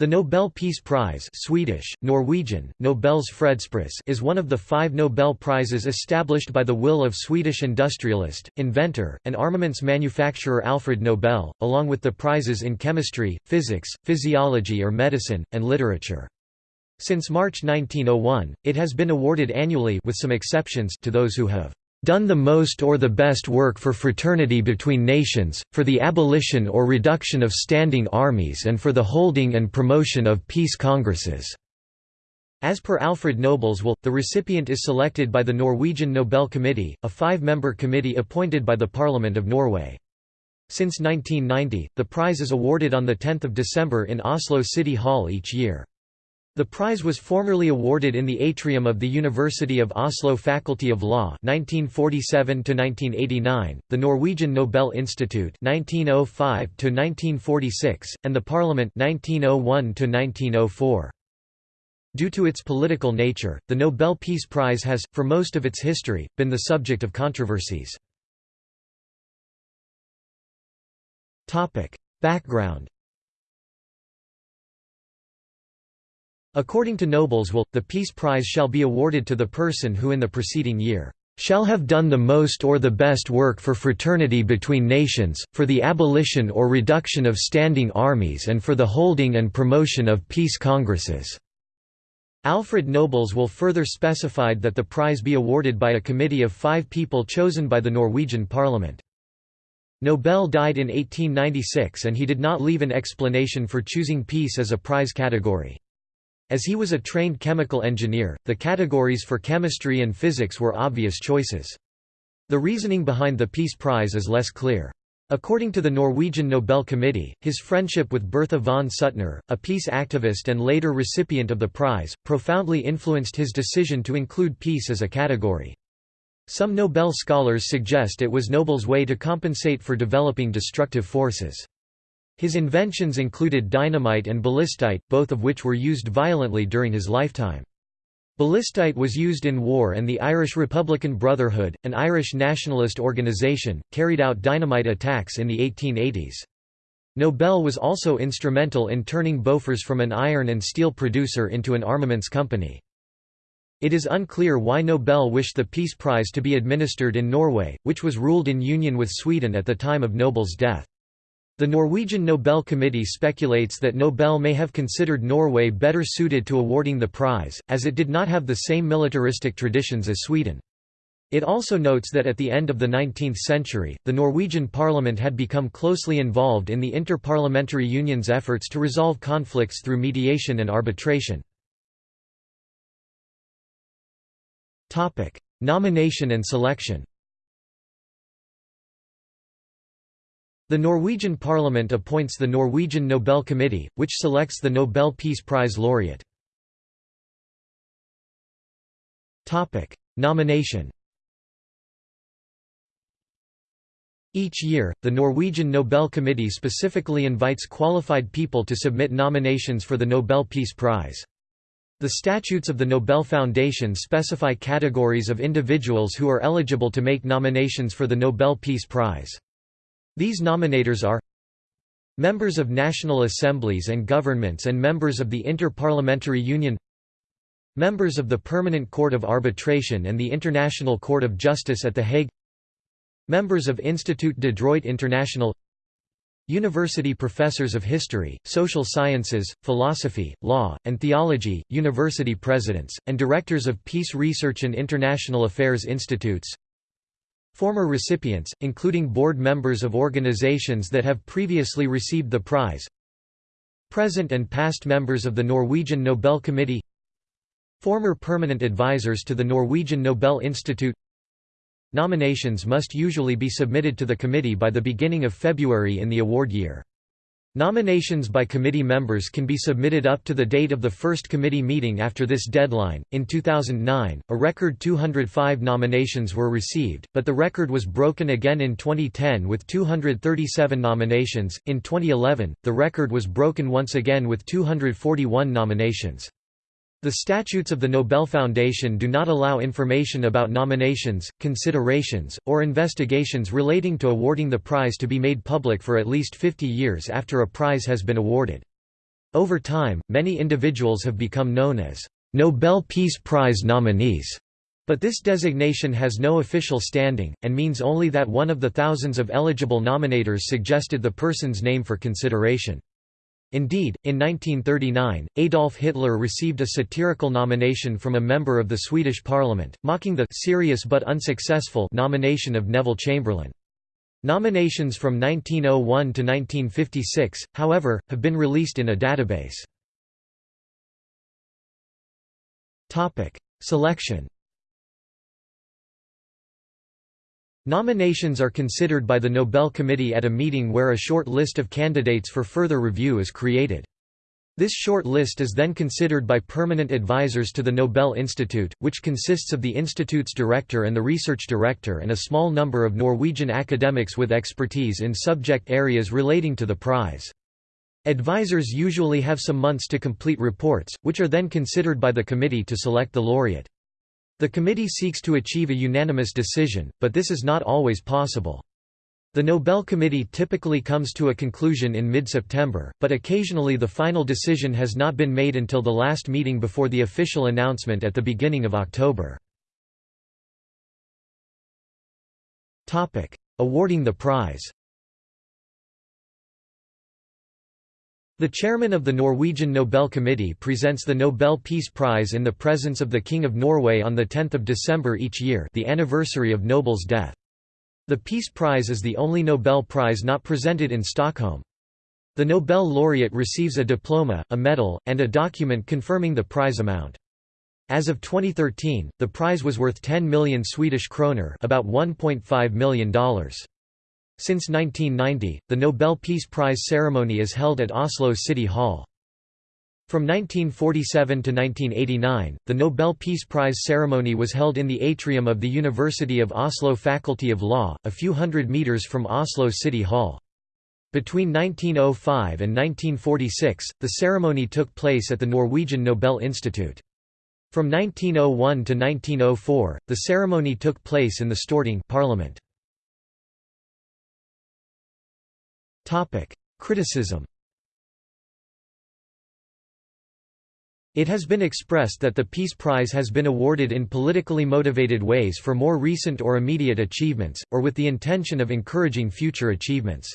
The Nobel Peace Prize Swedish, Norwegian, Nobels Fredspris is one of the five Nobel Prizes established by the will of Swedish industrialist, inventor, and armaments manufacturer Alfred Nobel, along with the prizes in chemistry, physics, physiology or medicine, and literature. Since March 1901, it has been awarded annually with some exceptions to those who have done the most or the best work for fraternity between nations, for the abolition or reduction of standing armies and for the holding and promotion of peace congresses." As per Alfred Nobel's will, the recipient is selected by the Norwegian Nobel Committee, a five-member committee appointed by the Parliament of Norway. Since 1990, the prize is awarded on 10 December in Oslo City Hall each year. The prize was formerly awarded in the atrium of the University of Oslo Faculty of Law 1947 1989, the Norwegian Nobel Institute 1905 1946, and the Parliament 1901 1904. Due to its political nature, the Nobel Peace Prize has, for most of its history, been the subject of controversies. Background According to Nobel's will, the Peace Prize shall be awarded to the person who in the preceding year shall have done the most or the best work for fraternity between nations, for the abolition or reduction of standing armies and for the holding and promotion of peace congresses." Alfred Nobel's will further specified that the prize be awarded by a committee of five people chosen by the Norwegian parliament. Nobel died in 1896 and he did not leave an explanation for choosing peace as a prize category. As he was a trained chemical engineer, the categories for chemistry and physics were obvious choices. The reasoning behind the Peace Prize is less clear. According to the Norwegian Nobel Committee, his friendship with Bertha von Suttner, a peace activist and later recipient of the prize, profoundly influenced his decision to include peace as a category. Some Nobel scholars suggest it was Nobel's way to compensate for developing destructive forces. His inventions included dynamite and ballistite, both of which were used violently during his lifetime. Ballistite was used in war and the Irish Republican Brotherhood, an Irish nationalist organisation, carried out dynamite attacks in the 1880s. Nobel was also instrumental in turning Bofors from an iron and steel producer into an armaments company. It is unclear why Nobel wished the Peace Prize to be administered in Norway, which was ruled in union with Sweden at the time of Nobel's death. The Norwegian Nobel Committee speculates that Nobel may have considered Norway better suited to awarding the prize, as it did not have the same militaristic traditions as Sweden. It also notes that at the end of the 19th century, the Norwegian parliament had become closely involved in the Inter-Parliamentary Union's efforts to resolve conflicts through mediation and arbitration. Nomination and selection The Norwegian parliament appoints the Norwegian Nobel Committee, which selects the Nobel Peace Prize laureate. Topic: Nomination Each year, the Norwegian Nobel Committee specifically invites qualified people to submit nominations for the Nobel Peace Prize. The statutes of the Nobel Foundation specify categories of individuals who are eligible to make nominations for the Nobel Peace Prize. These nominators are Members of national assemblies and governments and members of the Inter-Parliamentary Union Members of the Permanent Court of Arbitration and the International Court of Justice at The Hague Members of Institut de Droit International University professors of history, social sciences, philosophy, law, and theology, university presidents, and directors of peace research and international affairs institutes Former recipients, including board members of organizations that have previously received the prize. Present and past members of the Norwegian Nobel Committee. Former permanent advisors to the Norwegian Nobel Institute. Nominations must usually be submitted to the committee by the beginning of February in the award year. Nominations by committee members can be submitted up to the date of the first committee meeting after this deadline. In 2009, a record 205 nominations were received, but the record was broken again in 2010 with 237 nominations. In 2011, the record was broken once again with 241 nominations. The statutes of the Nobel Foundation do not allow information about nominations, considerations, or investigations relating to awarding the prize to be made public for at least 50 years after a prize has been awarded. Over time, many individuals have become known as Nobel Peace Prize nominees, but this designation has no official standing, and means only that one of the thousands of eligible nominators suggested the person's name for consideration. Indeed, in 1939, Adolf Hitler received a satirical nomination from a member of the Swedish parliament, mocking the serious but unsuccessful nomination of Neville Chamberlain. Nominations from 1901 to 1956, however, have been released in a database. Selection Nominations are considered by the Nobel Committee at a meeting where a short list of candidates for further review is created. This short list is then considered by permanent advisors to the Nobel Institute, which consists of the institute's director and the research director and a small number of Norwegian academics with expertise in subject areas relating to the prize. Advisors usually have some months to complete reports, which are then considered by the committee to select the laureate. The committee seeks to achieve a unanimous decision, but this is not always possible. The Nobel Committee typically comes to a conclusion in mid-September, but occasionally the final decision has not been made until the last meeting before the official announcement at the beginning of October. Awarding the prize The chairman of the Norwegian Nobel Committee presents the Nobel Peace Prize in the presence of the King of Norway on 10 December each year the anniversary of Nobel's death. The Peace Prize is the only Nobel Prize not presented in Stockholm. The Nobel laureate receives a diploma, a medal, and a document confirming the prize amount. As of 2013, the prize was worth 10 million Swedish kroner about $1.5 million. Since 1990, the Nobel Peace Prize ceremony is held at Oslo City Hall. From 1947 to 1989, the Nobel Peace Prize ceremony was held in the atrium of the University of Oslo Faculty of Law, a few hundred meters from Oslo City Hall. Between 1905 and 1946, the ceremony took place at the Norwegian Nobel Institute. From 1901 to 1904, the ceremony took place in the Storting Parliament. Criticism It has been expressed that the Peace Prize has been awarded in politically motivated ways for more recent or immediate achievements, or with the intention of encouraging future achievements.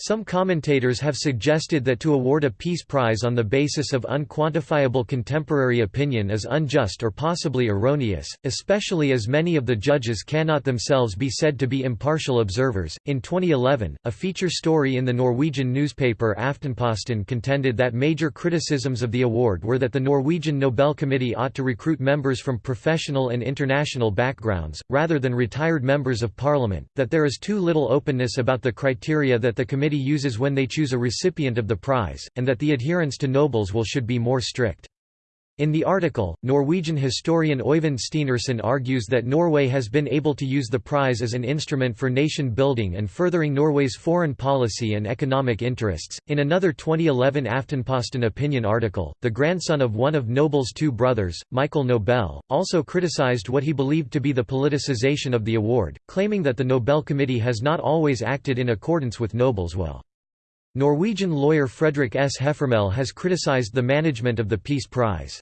Some commentators have suggested that to award a Peace Prize on the basis of unquantifiable contemporary opinion is unjust or possibly erroneous, especially as many of the judges cannot themselves be said to be impartial observers. In 2011, a feature story in the Norwegian newspaper Aftenposten contended that major criticisms of the award were that the Norwegian Nobel Committee ought to recruit members from professional and international backgrounds, rather than retired members of parliament, that there is too little openness about the criteria that the committee committee uses when they choose a recipient of the prize, and that the adherence to Nobel's will should be more strict. In the article, Norwegian historian Øyvind Stenersen argues that Norway has been able to use the prize as an instrument for nation building and furthering Norway's foreign policy and economic interests. In another 2011 Aftenposten opinion article, the grandson of one of Nobel's two brothers, Michael Nobel, also criticized what he believed to be the politicization of the award, claiming that the Nobel Committee has not always acted in accordance with Nobel's will. Norwegian lawyer Fredrik S. Heffermehl has criticized the management of the Peace Prize.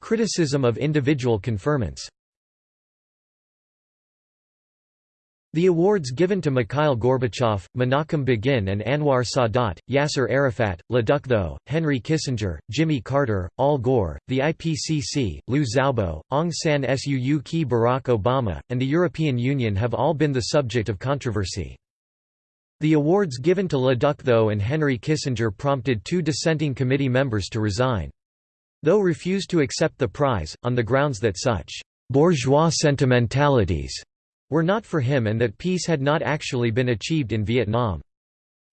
Criticism of individual conferments The awards given to Mikhail Gorbachev, Menachem Begin and Anwar Sadat, Yasser Arafat, Le Duc-tho, Henry Kissinger, Jimmy Carter, Al Gore, the IPCC, Liu Xiaobo, Aung San Suu Kyi Barack Obama, and the European Union have all been the subject of controversy. The awards given to Le Duc-tho and Henry Kissinger prompted two dissenting committee members to resign. Tho refused to accept the prize, on the grounds that such «bourgeois sentimentalities» were not for him and that peace had not actually been achieved in Vietnam.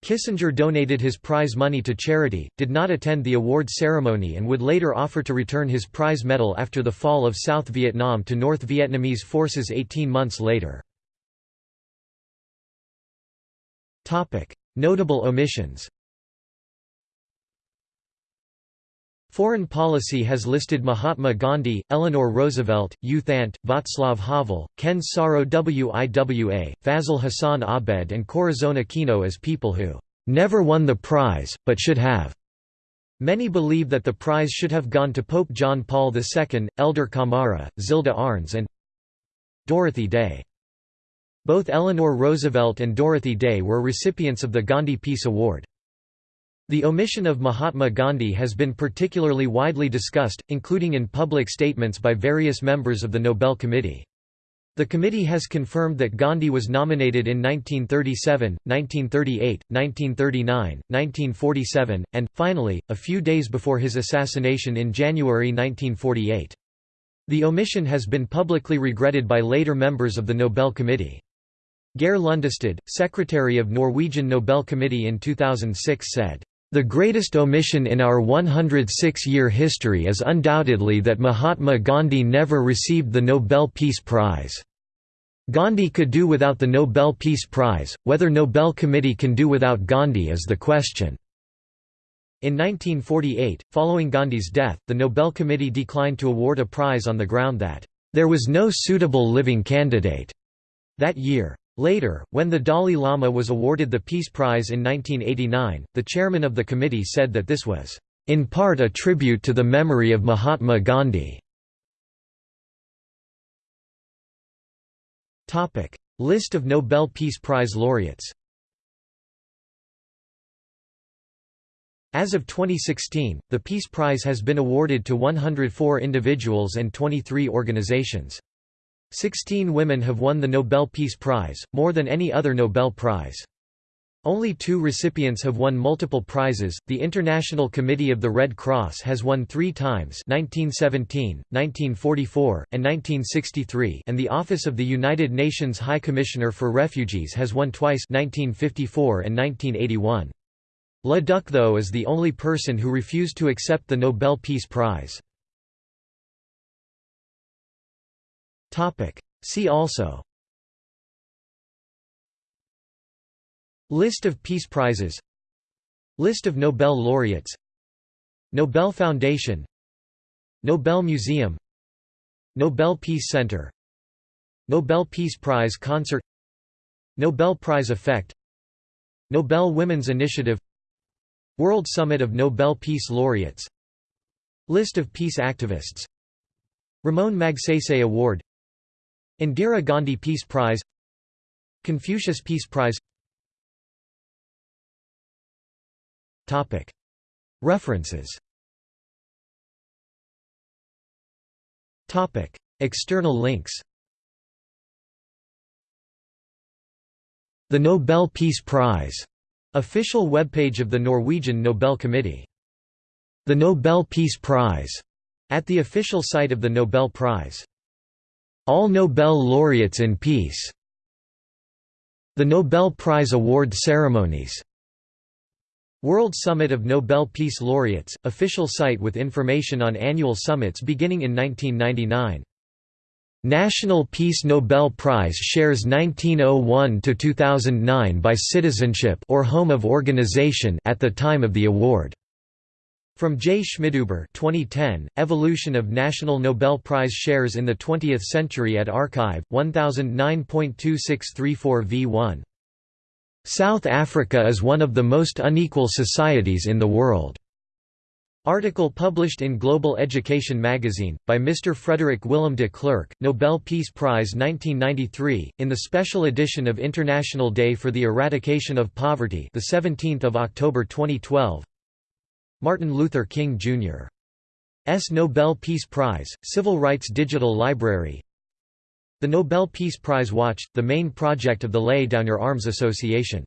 Kissinger donated his prize money to charity, did not attend the award ceremony and would later offer to return his prize medal after the fall of South Vietnam to North Vietnamese forces 18 months later. Notable omissions Foreign policy has listed Mahatma Gandhi, Eleanor Roosevelt, U Václav Havel, Ken Saro Wiwa, Fazle Hasan Abed and Corazon Aquino as people who "...never won the prize, but should have." Many believe that the prize should have gone to Pope John Paul II, Hélder Câmara, Zilda Arns and Dorothy Day. Both Eleanor Roosevelt and Dorothy Day were recipients of the Gandhi Peace Award. The omission of Mahatma Gandhi has been particularly widely discussed, including in public statements by various members of the Nobel Committee. The committee has confirmed that Gandhi was nominated in 1937, 1938, 1939, 1947, and, finally, a few days before his assassination in January 1948. The omission has been publicly regretted by later members of the Nobel Committee. Geir Lundestad, secretary of Norwegian Nobel Committee in 2006 said, the greatest omission in our 106-year history is undoubtedly that Mahatma Gandhi never received the Nobel Peace Prize. Gandhi could do without the Nobel Peace Prize, whether Nobel Committee can do without Gandhi is the question. In 1948, following Gandhi's death, the Nobel Committee declined to award a prize on the ground that, "...there was no suitable living candidate." That year. Later, when the Dalai Lama was awarded the Peace Prize in 1989, the chairman of the committee said that this was, "...in part a tribute to the memory of Mahatma Gandhi." List of Nobel Peace Prize laureates As of 2016, the Peace Prize has been awarded to 104 individuals and 23 organizations. Sixteen women have won the Nobel Peace Prize, more than any other Nobel Prize. Only two recipients have won multiple prizes. The International Committee of the Red Cross has won three times 1917, 1944, and 1963 and the Office of the United Nations High Commissioner for Refugees has won twice 1954 and 1981. Le Duc Tho is the only person who refused to accept the Nobel Peace Prize. See also. List of Peace Prizes. List of Nobel laureates. Nobel Foundation. Nobel Museum. Nobel Peace Center. Nobel Peace Prize Concert. Nobel Prize Effect. Nobel Women's Initiative. World Summit of Nobel Peace Laureates. List of peace activists. Ramon Magsaysay Award Indira Gandhi Peace Prize Confucius Peace Prize. References. External links. The Nobel Peace Prize, official webpage of the Norwegian Nobel Committee. The Nobel Peace Prize, at the official site of the Nobel Prize. All Nobel laureates in peace The Nobel Prize award ceremonies World Summit of Nobel Peace Laureates, official site with information on annual summits beginning in 1999. National Peace Nobel Prize shares 1901–2009 by citizenship or home of organization at the time of the award. From J. Schmidhuber 2010, Evolution of National Nobel Prize Shares in the Twentieth Century at arXiv, 1009.2634 v1. South Africa is one of the most unequal societies in the world. Article published in Global Education magazine, by Mr. Frederick Willem de Klerk, Nobel Peace Prize 1993, in the special edition of International Day for the Eradication of Poverty the 17th of October 2012 Martin Luther King, Jr. S. Nobel Peace Prize, Civil Rights Digital Library The Nobel Peace Prize Watch, the main project of the Lay Down Your Arms Association